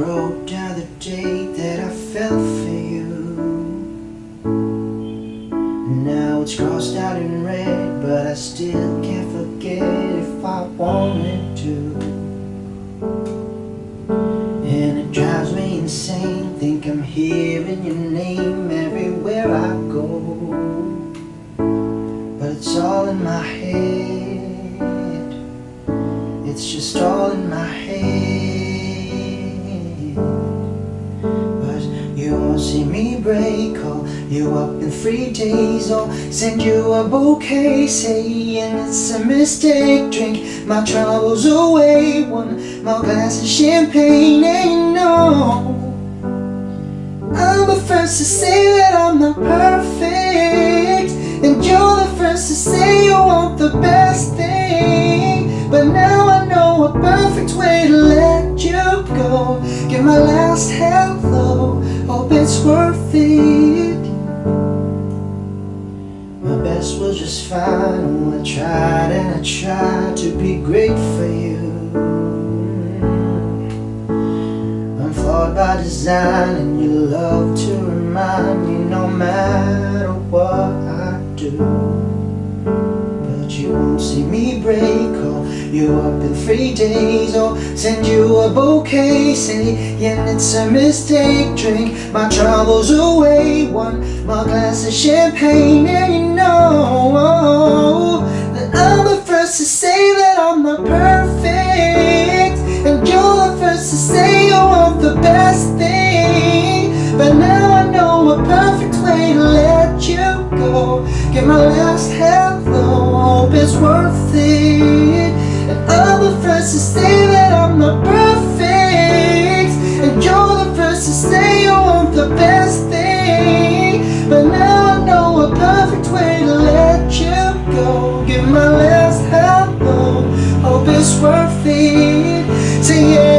Wrote down the date day that I fell for you. Now it's crossed out in red But I still can't forget if I wanted to. And it drives me insane Think I'm hearing your name everywhere I go. But it's all in my head. It's just all in my head. See me break. Call you up in three days. Or send you a bouquet saying it's a mistake. Drink my troubles away. One more glass of champagne. You know. I'm the first to say that I'm not perfect And you're the first to say you want the best thing But now I know a perfect way to let you go Get my last hello, worth it. My best was just fine I tried and I tried to be great for you. I'm flawed by design and you love to remind me no matter what I do. But you won't see me break you up in three days Or send you a bouquet saying it's a mistake. Drink my troubles away One more glass of champagne and you know That I'm the first to say that I'm not perfect And you're the first to say you want the best thing. But now I know a perfect way to let you go. Give my last hello, hope it's worth it And I'm the first to say that I'm not perfect. And you're the first to say you want the best thing. But now I know a perfect way to let you go. Give my last hello, hope it's worth it Say yeah,